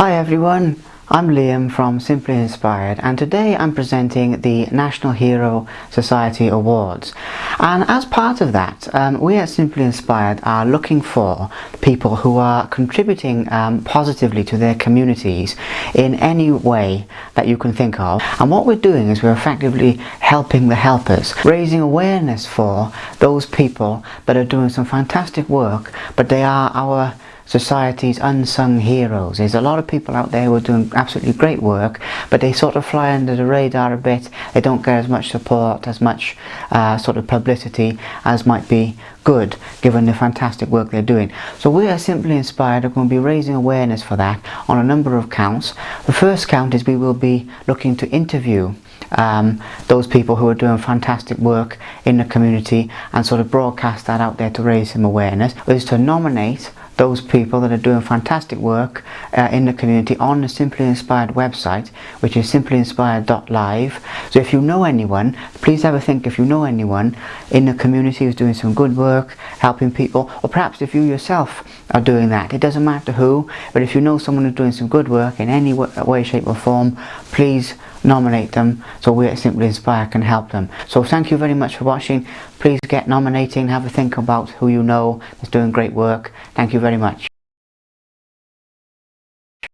Hi everyone, I'm Liam from Simply Inspired and today I'm presenting the National Hero Society Awards. And as part of that um, we at Simply Inspired are looking for people who are contributing um, positively to their communities in any way that you can think of. And what we're doing is we're effectively helping the helpers, raising awareness for those people that are doing some fantastic work but they are our society's unsung heroes. There's a lot of people out there who are doing absolutely great work, but they sort of fly under the radar a bit. They don't get as much support, as much uh, sort of publicity as might be good given the fantastic work they're doing. So we are simply inspired are going to be raising awareness for that on a number of counts. The first count is we will be looking to interview um, those people who are doing fantastic work in the community and sort of broadcast that out there to raise some awareness. Is to nominate those people that are doing fantastic work uh, in the community on the Simply Inspired website which is simplyinspired.live so if you know anyone please have a think if you know anyone in the community who's doing some good work helping people or perhaps if you yourself are doing that. It doesn't matter who but if you know someone who's doing some good work in any way shape or form please nominate them so we at Simply Inspired can help them. So thank you very much for watching. Please get nominating have a think about who you know is doing great work. Thank you very much